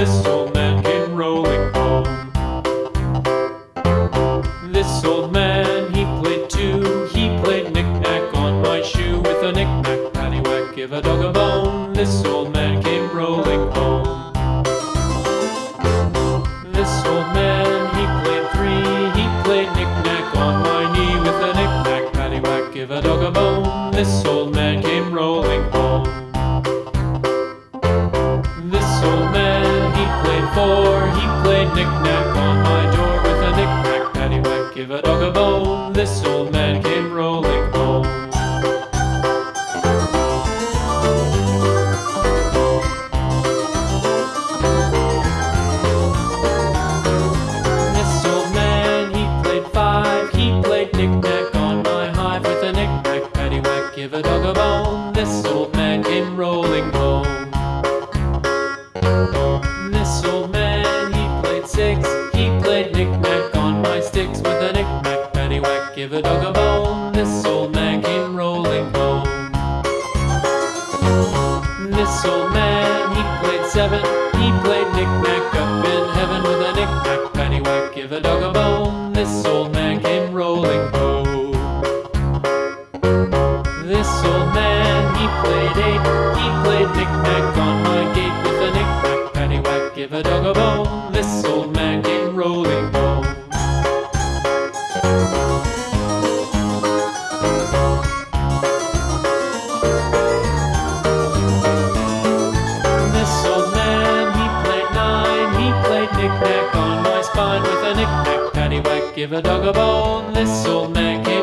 This old man came rolling home. This old man, he played two. He played knick-knack on my shoe with a knick-knack, paddywhack, give a dog a bone. This old man came rolling home. This old man, he played three. He played knick-knack on my knee with a knick-knack, paddywhack, give a dog a bone. This old he four, he played knick-knack on my door with a knick-knack, paddywhack, give a dog a bone. This This old man, he played seven. He played knick-knack up in heaven with a knick-knack, paddywhack, give a dog a bone. This old man came rolling home. This old man, he played eight. He played knick-knack on my gate with a knick-knack, paddywhack, give a dog a bone. This old give a dog a bone. This old man.